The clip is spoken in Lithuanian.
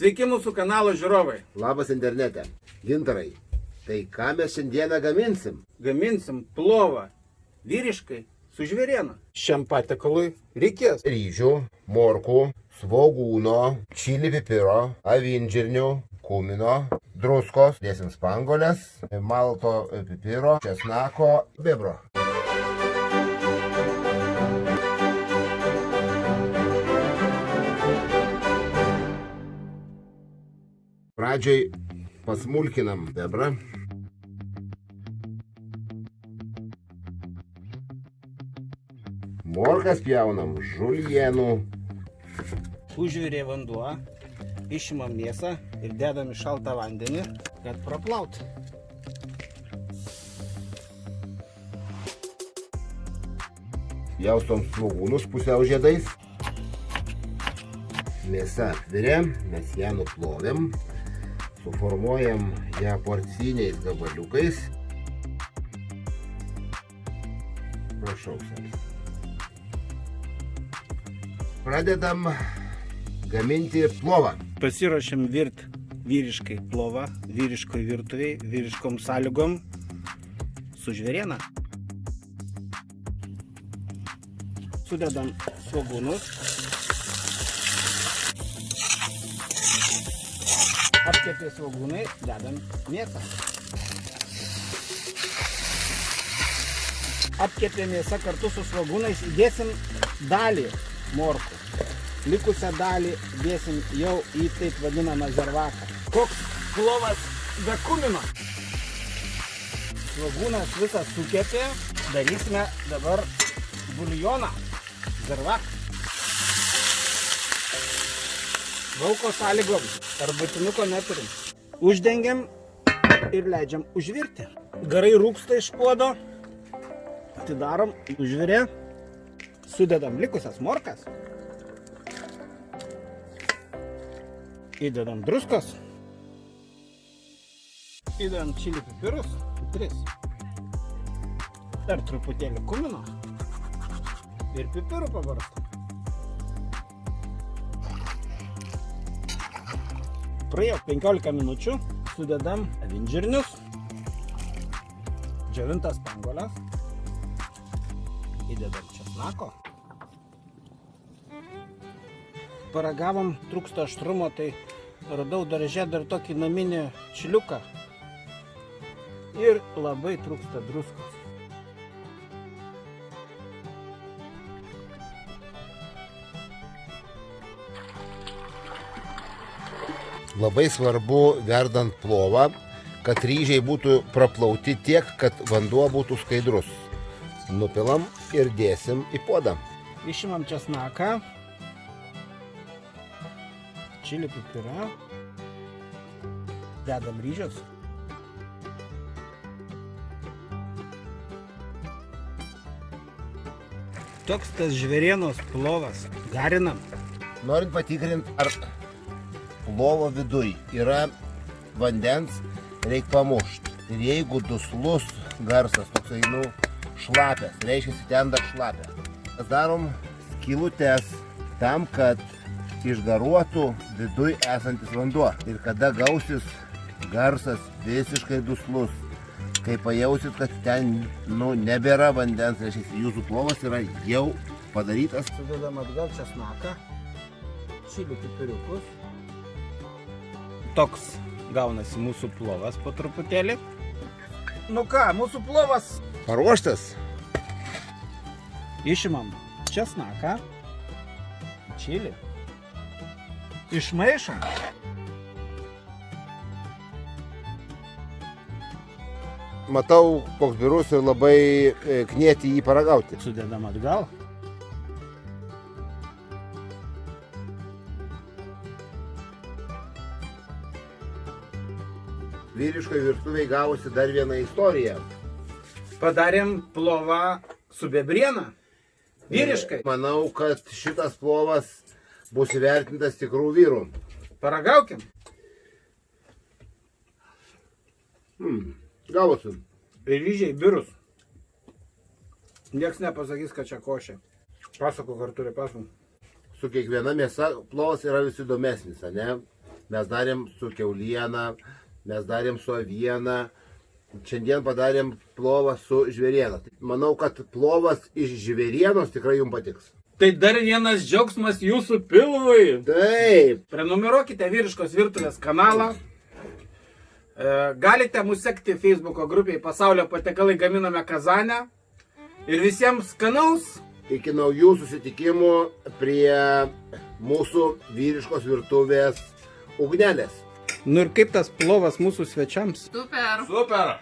Sveiki mūsų kanalo žiūrovai. Labas internete. Gintarai, tai ką mes šiandieną gaminsim? Gaminsim plovą vyriškai su žvėriena. Šiam patekalui reikės Ryžių, morkų, svogūno, čili pipiro, avinžirnių, kumino, druskos, dėsim spangolės, malto pipiro, česnako, bebro. Pradžiai pasmulkinam bebrą. Morkas pjaunam žulienų. užvirė vanduo, išimam mėsą ir dedam į šaltą vandenį, kad praplaut. Jaustom svogūnus pusiau žiedais. Mėsa apvirė, mes ją nuplovėm. Suformuojam ją porciniais gabaliukais. Prašau. Pradedam gaminti plovą. Pasiruošėm virt vyriškai plovą, vyriškoj virtuviai, vyriškom sąlygom su žvėriena. Sudedam svogūnus. Apkepė svogūnai, dedam mėsą. Apkepė mėsą kartu su svogūnais, įdėsim dalį morkų. Likusią dalį dėsim jau į taip vadinamą zervaką. Koks plovas be kumino. Svogūnas visas sukepė, darysime dabar buljoną. Zervaką. Lauko sąlygom, ar būtinuko neturim. Uždengiam ir leidžiam užvirti. Garai rūksta iš puodo. Atidarom, užvirė. Sudedam likusias morkas. Įdedam druskos. Įdedam čili pipirus. Tris. Dar truputėlį kumino. Ir pipirų pabarstam. Praėjo 15 minučių. Sudedam avinžirnius. Džiovintas spanguoles. Įdedam česnako. Paragavom, trūksta aštrumo, tai radau darže dar tokį naminį čiliuką. Ir labai trūksta druskos. Labai svarbu verdant plovą, kad ryžiai būtų praplauti tiek, kad vanduo būtų skaidrus. Nupilam ir dėsim į puodą. Išimam česnaką. Čili pipirą. Dedam ryžius. Toks tas žvėrienos plovas. Garinam. Norint patikrinti, ar plovo viduj yra vandens, reikia pamušti. Ir jeigu duslus garsas, toksai, nu, šlapės, reiškia, ten dar šlapė. Mes darom skylutes tam, kad išgaruotų viduj esantis vanduo. Ir kada gausis garsas visiškai duslus, kai pajausit, kad ten, nu, nebėra vandens, reiškia, jūsų plovas yra jau padarytas. Sudedam atgal česnaką. Čili pipiriukus. Toks gaunasi mūsų plovas po truputėlį. Nu ką, mūsų plovas. Paruoštas. Išimam česnaką. Čili. Išmaišom. Matau, koks birus ir labai e, knieti jį paragauti. Sudedam atgal. Vyriškai virtuviai gavosi dar viena istorija. Padarėm plovą su bebriena. Vyriškai. Manau, kad šitas plovas bus įvertintas tikrų vyrų. Paragaukim. Hmm. Gavosi. Ryžiai birus. Niekas nepasakys, kad čia košė. Pasako kartu ir pasako. Su kiekviena mėsa plovas yra vis įdomesnis, ne? mes darėm su keuliena, mes darėm su aviena, šiandien padarėm plovą su žvėriena. Manau, kad plovas iš žvėrienos tikrai jums patiks. Tai dar vienas džiaugsmas jūsų pilvui. Taip, Prenumeruokite vyriškos virtuvės kanalą. E, Galite mūsų sekti Facebook'o grupiai Pasaulio patekalai gaminame Kazanę. Ir visiems skanaus. iki naujų susitikimų prie mūsų vyriškos virtuvės ugnelės. Nu ir kaip tas plovas mūsų svečiams? Super. Super.